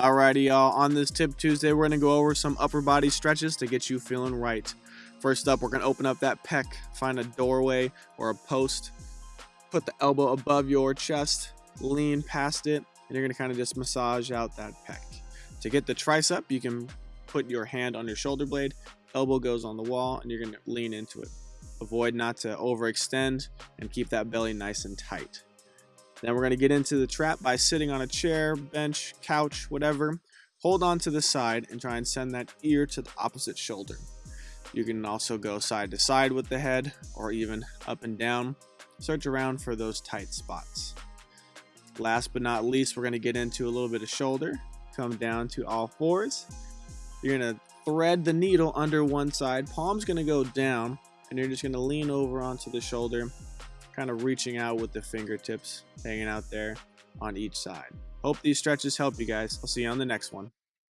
Alrighty, y'all. On this Tip Tuesday, we're going to go over some upper body stretches to get you feeling right. First up, we're going to open up that pec, find a doorway or a post, put the elbow above your chest, lean past it, and you're going to kind of just massage out that pec. To get the tricep, you can put your hand on your shoulder blade, elbow goes on the wall, and you're going to lean into it. Avoid not to overextend and keep that belly nice and tight. Then we're going to get into the trap by sitting on a chair, bench, couch, whatever. Hold on to the side and try and send that ear to the opposite shoulder. You can also go side to side with the head or even up and down. Search around for those tight spots. Last but not least, we're going to get into a little bit of shoulder. Come down to all fours. You're going to thread the needle under one side. Palm's going to go down and you're just going to lean over onto the shoulder kind of reaching out with the fingertips hanging out there on each side. Hope these stretches help you guys. I'll see you on the next one.